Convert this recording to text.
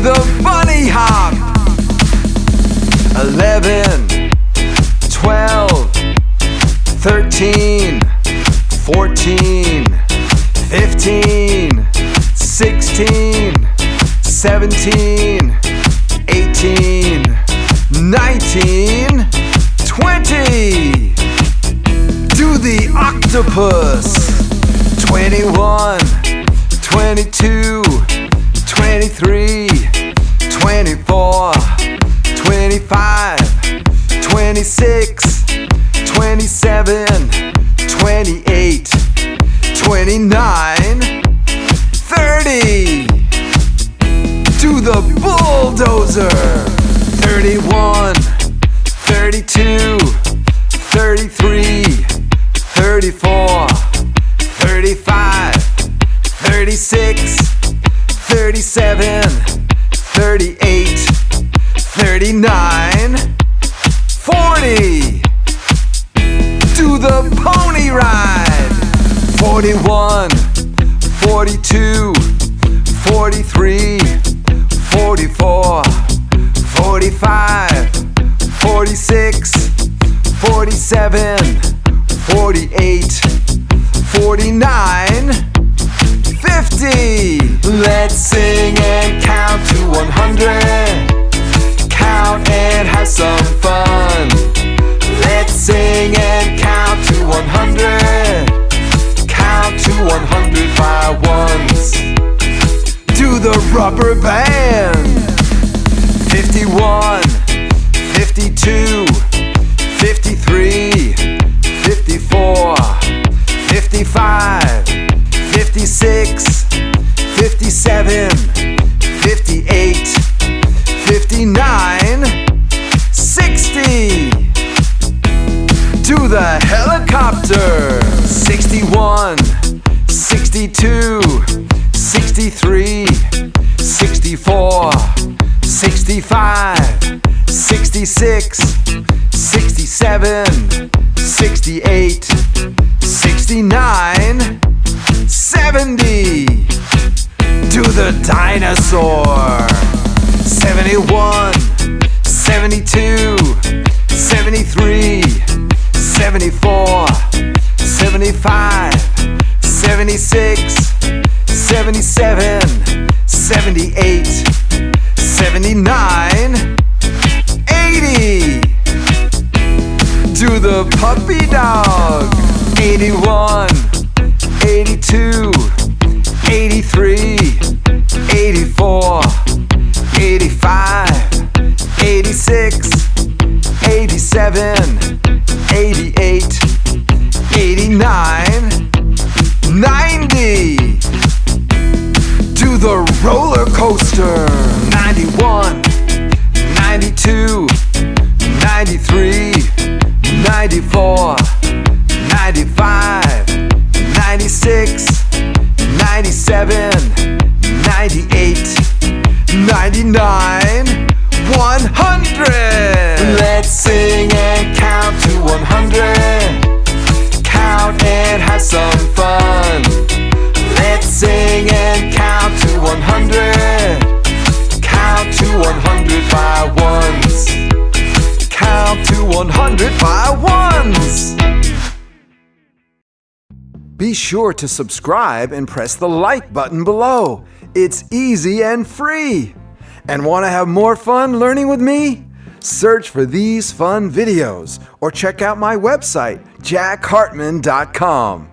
the bunny hop. Eleven, twelve, thirteen, fourteen, fifteen, sixteen, seventeen, eighteen, nineteen, twenty. Do the octopus. 21, 22, 23, 26, 27, 28, 29, 30. Do the bulldozer. 31, 32, 33, 34, 35, 36, 37, 38, 39, 40. Do the pony ride. 41, 42, 43, 44, 45, 46, 47, 48, 49, 50. Rubber band. 51, 52, 53, 54, 55, 56, 57, 58, 59, 60. Do the helicopter. 61, 62, 63, 64, 65, 66, 67, 68, 69, 70. To the dinosaur. 71, 72, 73, 78, 79, 80. Do the puppy dog. 81, 82, 83, 84, 85, 86, 87, 88, 89, 90. The roller coaster. 91, 92, 93, 94, 95, 96, 97, 98, 99, 100. Let's sing and count to 100. Count and have some fun. Sing and count to 100. Count to 100 by ones. Count to 100 by ones. Be sure to subscribe and press the like button below. It's easy and free. And want to have more fun learning with me? Search for these fun videos or check out my website, jackhartmann.com.